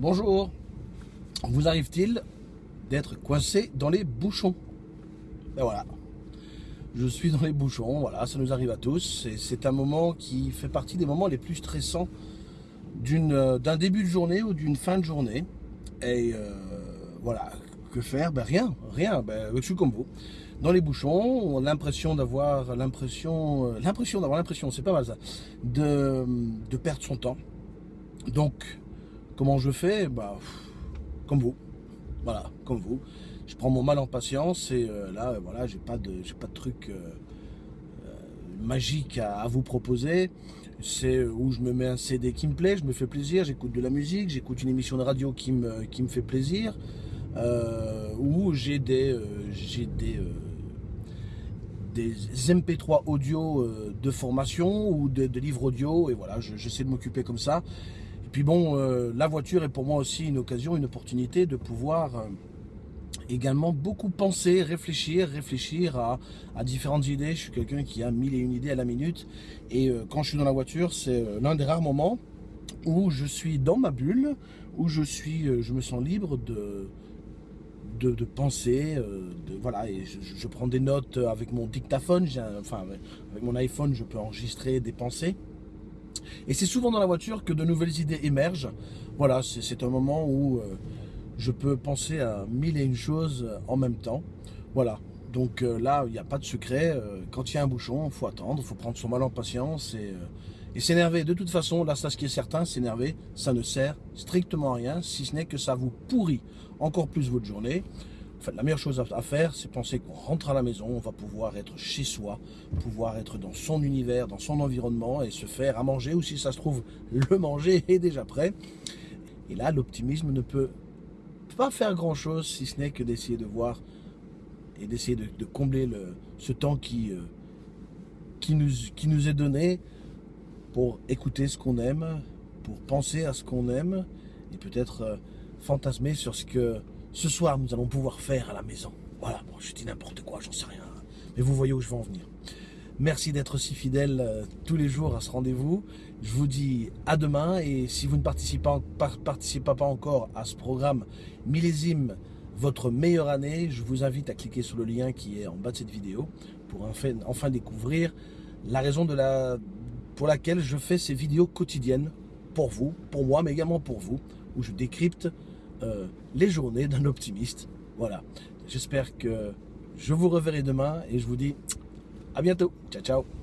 Bonjour. Vous arrive-t-il d'être coincé dans les bouchons? Ben voilà. Je suis dans les bouchons, voilà, ça nous arrive à tous. C'est un moment qui fait partie des moments les plus stressants euh, d'un début de journée ou d'une fin de journée. Et euh, voilà, que faire? Ben rien, rien, ben, je suis comme vous. Dans les bouchons, on a l'impression d'avoir l'impression, euh, l'impression d'avoir l'impression, c'est pas mal ça, de, de perdre son temps. Donc, Comment je fais? Bah, Comme vous. Voilà, comme vous. Je prends mon mal en patience et euh, là, voilà, j'ai pas de, pas de truc euh, euh, magique à, vous proposer. C'est où je me mets un CD qui me plaît, je me fais plaisir, j'écoute de la musique, j'écoute une émission de radio qui me, fait plaisir, ou j'ai des, j'ai des MP3 audio de formation ou de, livres audio, et voilà, j'essaie de m'occuper comme ça. Et puis bon, euh, la voiture est pour moi aussi une occasion, une opportunité de pouvoir euh, également beaucoup penser, réfléchir, réfléchir à, différentes idées. Je suis quelqu'un qui a mille et une idées à la minute. Et euh, quand je suis dans la voiture, c'est l'un des rares moments où je suis dans ma bulle, où je suis, je me sens libre de, de, penser, de, voilà, et je, prends des notes avec mon dictaphone, enfin avec mon iPhone, je peux enregistrer des pensées. Et c'est souvent dans la voiture que de nouvelles idées émergent. Voilà, c'est un moment où euh, je peux penser à mille et une choses en même temps. Voilà, donc euh, là, il n'y a pas de secret. Euh, quand il y a un bouchon, il faut attendre, il faut prendre son mal en patience et, et s'énerver. De toute façon, là, ça, ce qui est certain, s'énerver, ça ne sert strictement à rien, si ce n'est que ça vous pourrit encore plus votre journée la meilleure chose à faire, c'est penser qu'on rentre à la maison, on va pouvoir être chez soi, pouvoir être dans son univers, dans son environnement et se faire à manger, ou si ça se trouve, le manger est déjà prêt. Et là, l'optimisme ne peut pas faire grand-chose, si ce n'est que d'essayer de voir et d'essayer de, combler le, ce temps qui, euh, qui nous est donné pour écouter ce qu'on aime, pour penser à ce qu'on aime, et peut-être euh, fantasmer sur ce que ce soir, nous allons pouvoir faire à la maison. Voilà, bon, je dis n'importe quoi, j'en sais rien. Mais vous voyez où je veux en venir. Merci d'être si fidèle euh, tous les jours à ce rendez-vous. Je vous dis à demain et si vous ne participez pas, encore à ce programme millésime votre meilleure année, je vous invite à cliquer sur le lien qui est en bas de cette vidéo pour enfin, enfin découvrir la raison de la, pour laquelle je fais ces vidéos quotidiennes pour vous, pour moi, mais également pour vous, où je décrypte euh, les journées d'un optimiste. Voilà. J'espère que je vous reverrai demain et je vous dis à bientôt. Ciao, ciao.